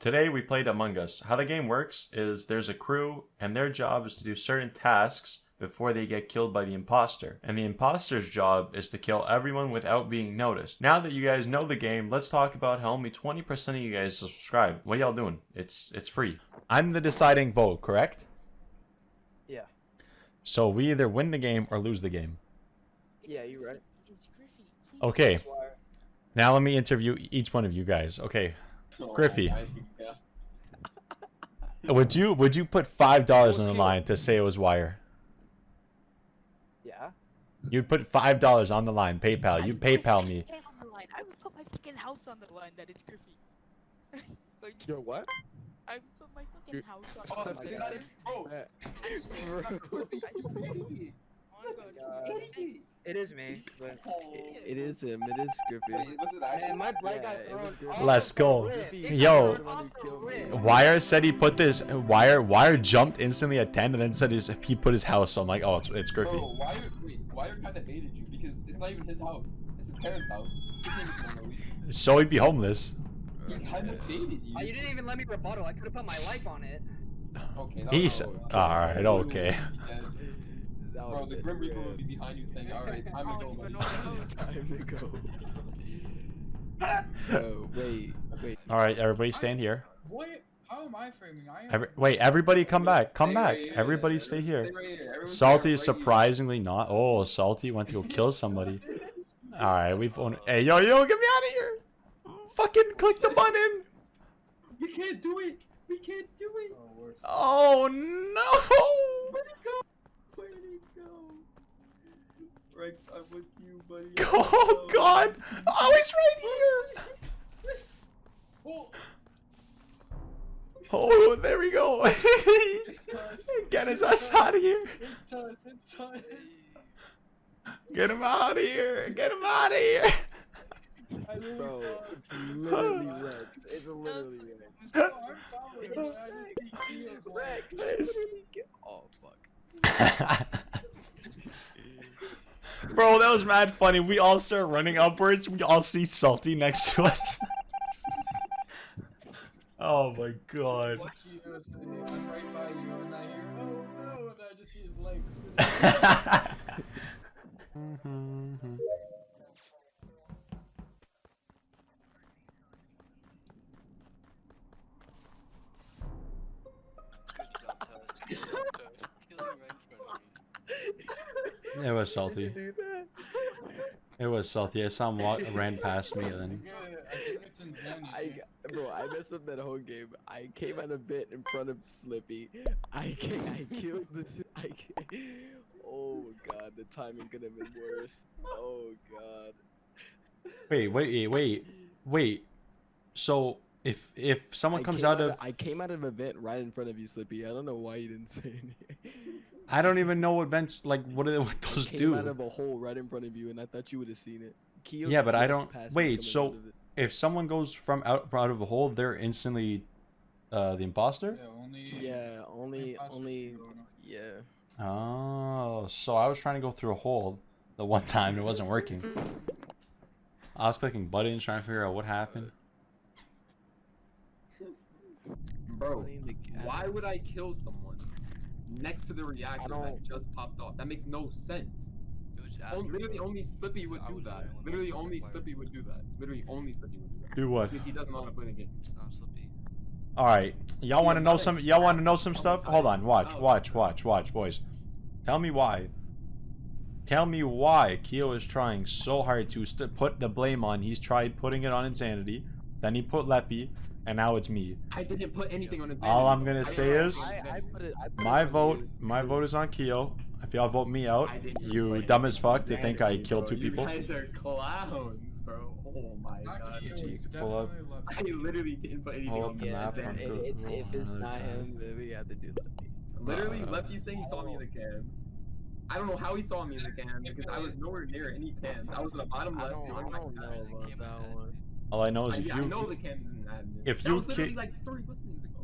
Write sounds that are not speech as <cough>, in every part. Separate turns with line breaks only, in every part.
Today we played Among Us. How the game works is there's a crew and their job is to do certain tasks before they get killed by the imposter. And the imposter's job is to kill everyone without being noticed. Now that you guys know the game, let's talk about how only 20% of you guys subscribe. What y'all doing? It's it's free. I'm the deciding vote, correct?
Yeah.
So we either win the game or lose the game.
Yeah, you're right.
It's Griffey. Please.
Okay. Now let me interview each one of you guys. Okay. Oh, Griffey.
Yeah.
Would you would you put five dollars on the line to say it was Wire?
Yeah.
You'd put five dollars on the line, PayPal. You
I-
PayPal me.
stand on the line. I would put my fucking house on the line that it's Griffey. <laughs> like,
Yo, what?
I would put my fucking
You're-
house on
Oh,
the
that's
line.
exciting. Bro,
I swear,
Bro.
I swear. Oh my God.
It is me, but oh.
It is him. It is Griffey.
Wait, was it actually?
man, my black
Yeah,
guy thrown
was good.
off
Let's go. Yo.
thrown rip.
Wire said he put this Wire Wire jumped instantly at ten and then said his, he put his house. So I'm like, oh, it's, it's Griffey.
Bro, why wait, Wire kind of hated you because it's not even his house. It's his parents' house. His name is
So he'd be homeless.
He kind of hated you.
Oh, you didn't even let me rebuttal. I could have put my life on it.
Okay.
He's all right. Okay.
That
Bro, the Grim Reaper
red.
would be behind you saying, "Alright, time
I
to go, buddy."
know the house.
Time to go. Yo, <laughs> <laughs> wait, wait.
All right, everybody stand here.
What? How am I framing? I am.
Every, wait, everybody come back. Come back.
right here.
Everybody stay here.
stay right here. Everyone stay
Salty
right
is
here.
surprisingly not. Oh, Salty went to go kill <laughs> somebody. All right, we've only. Hey, yo, yo, get me out of here! Fucking click the button.
We can't do it. We can't do it.
Oh.
Oh no!
Where'd he go? Where'd he go? Rex, I'm with you, buddy. <laughs>
Oh God! Oh, he's right here.
Oh, <laughs>
Oh, there we go. <laughs> Get his ass out of here.
It's time. It's time.
Get him out of here. Get him out of here.
I literally
Bro,
saw.
it's literally wrecked. It's literally wrecked.
No, I'm following. I just see Keo's line.
Nice.
Oh, fuck.
Bro, that was mad funny. We all start running upwards. We all see Salty next to us. <laughs> oh my god.
Keo's I'm right by you, and I hear, oh no, and I just see his legs. <laughs>
it was Salty.
Do that?
It was Salty. I saw him walk, ran past me and then. <laughs>
I think it's in Zen.
I, g- bro, I messed up that whole game. I came out a bit in front of Slippy. I ca- I killed the. I, ca- oh god, the timing could have been worse. Oh god.
Wait, wait, wait, wait. So if if someone
I
comes
came
out of,
I came out of a vent right in front of you, Slippy. I don't know why you didn't say anything. <laughs>
I don't even know what vents like what are they, <laughs> what those
I came
do.
out of a hole right in front of you, and I thought you would have seen it. Keo
Yeah, but I don't- wait, so-
out of it.
If someone goes from out from out of a hole, they're instantly uh the imposter.
Yeah, only.
Yeah, only, only,
can go in.
yeah.
Oh, so I was trying to go through a hole the one <laughs> time and it wasn't working. I was clicking buttons trying to figure out what happened.
bro,
Putting the gas-
why would I kill someone next to the reactor that just popped off? That makes no sense. Oh, literally, only Slippy would do that. Literally, only Slippy would do that. Literally, only Slippy would do that.
Do what?
Because he doesn't want to play the game.
All right, y'all want to know some? Y'all want to know some stuff? Hold on, watch,
Oh.
watch, watch, watch, boys. Tell me why. Tell me why Keo is trying so hard to st- put the blame on. He's tried putting it on Insanity, then he put Leppy, and now it's me.
I didn't put anything on his.
All I'm gonna
didn't
say
put
is-
I, I put it. I put
My vote,
you.
my vote is on Keo. If y'all vote me out,
I didn't even
you dumb as fuck
on
to think I killed
bro.
two people.
You guys are clowns, bro. Oh my
Not
god.
Keo,
Easy,
it's
you can pull up. <laughs>
I literally didn't put anything on
the
Yeah,
map
if, it- it's, if it's not
time.
him, then we have to do that.
Literally,
Uh,
Leppy saying he saw me in the can. I don't know how he saw me in the can because I was nowhere near any cans. I was in the bottom
I
left.
don't, I
my
don't know about that one.
All I know is
I,
if
yeah, I know
you
the cans admin.
if
That
you
was
ki-
like three ago.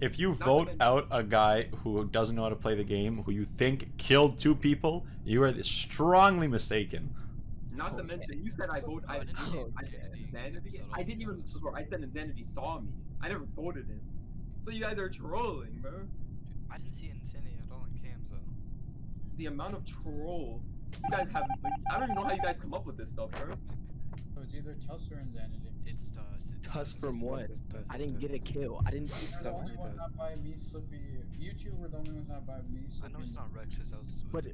if you
Not
vote out a guy who doesn't know how to play the game, who you think killed two people, you are strongly mistaken.
Not to mention, you said I vote. I, I,
didn't
I, Insanity. I didn't even. Bro, I said Insanity saw me. I never voted him. So you guys are trolling, bro.
I didn't see insanity at all in cams though.
The amount of troll. You guys have. Like, I don't even know how you guys come up with this stuff, bro.
So it's either Tuss or Insanity.
It's Tuss. It's
Tuss from what?
It's Tuss,
I didn't
Tuss.
get a kill. I didn't.
You're the only
Definitely
one
does.
not by me, Slippy. You two were the only ones not by me,
I know it's not Rex, 'cause I was. with
But.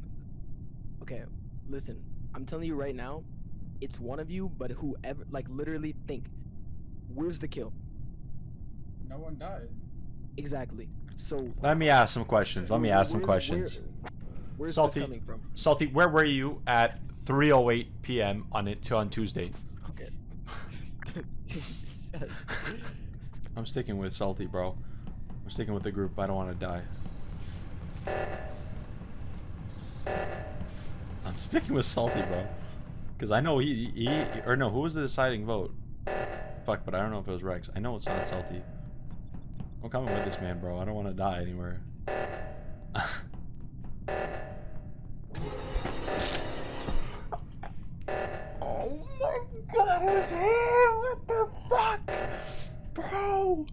Okay, listen. I'm telling you right now, it's one of you. But whoever, like, literally think, where's the kill?
No one died.
Exactly. So.
Let me ask some questions. Let me ask some questions.
Where, where's
Salty.
this coming from?
Salty, where were you at 3:08 p.m. on it on Tuesday?
Okay. <laughs>
I'm sticking with Salty, bro. I'm sticking with the group. I don't want to die. I'm sticking with Salty, bro. Because I know he, he, or no, who was the deciding vote? Fuck, but I don't know if it was Rex. I know it's not Salty. I'm coming with this man, bro. I don't want to die anywhere. God, it was him! What the fuck? Bro!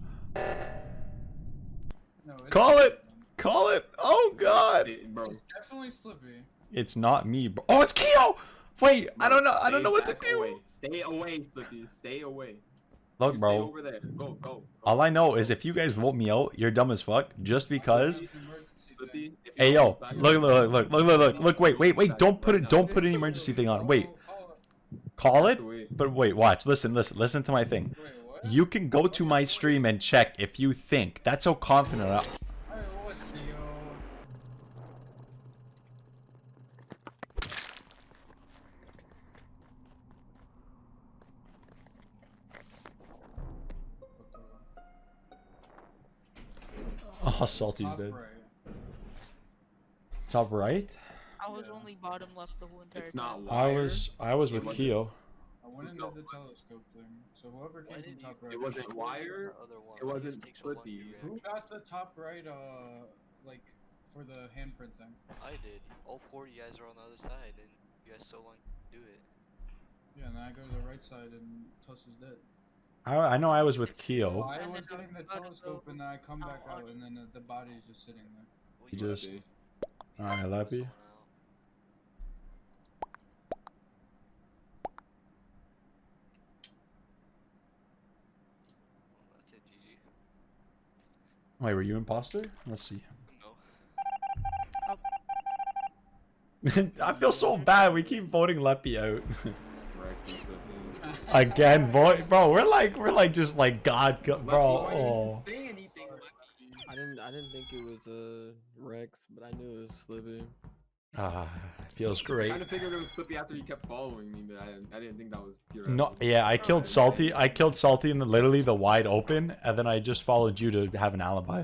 No,
Call it! Call it! Oh god!
Say- Bro.
It's definitely Slippy.
It's not me, bro. Oh, it's Keo! Wait, I don't know. I don't know what to do.
Away. Stay away, Slippy. Stay away.
Look,
You Stay
bro.
over there. Go, go. go.
All I know is if you guys vote me out, you're dumb as fuck. Just because.
Slippy.
thing.
if you
Hey yo, look, look, look, look, look, look, look. Wait, wait, wait. Don't put it. Don't put an emergency thing on. Wait,
Call- call
call it.
Wait.
But wait, watch. Listen, listen, listen to my thing.
Wait, what?
You can go to my stream and check if you think. That's how confident. I,
Alright, what
oh, salty's
Top
dead.
right.
Top right.
I was
Yeah.
only bottom left the whole entire
It's
time.
not
I was. I was with
wasn't-
Keo.
I went into
No,
the
it wasn't.
telescope thing. So whoever
Why
came
did
from
you-
top right.
It wasn't Wire.
The other one,
It wasn't
just takes so long to
Slippy.
Who got the top right, uh, like, for the handprint thing?
I did. All four of you guys are on the other side, and you guys so long to do it.
Yeah, and then I go to the right side and Tuss is dead.
I, I know I was with Keo.
I was
then
getting the telescope and then I come back
out
out and then the, the body is just sitting there.
You
you
just-
Slippy.
Alright,
was
Lappy.
someone out. Well, that's it, GG.
Wait, were you imposter? Let's see.
No.
I feel so bad. We keep voting Leppy out.
Rex and Slippy.
Again, boy, bro, we're like, we're like just like God, bro.
Why you
Oh.
didn't say anything?
I didn't. I didn't think it was uh Rex, but I knew it was Slippy.
Ah, feels great.
I kind of figured it was Slippy after he kept following me, but I, I didn't think that was pure.
No, yeah, I killed Salty. I killed Salty in the literally the wide open, and then I just followed you to have an alibi.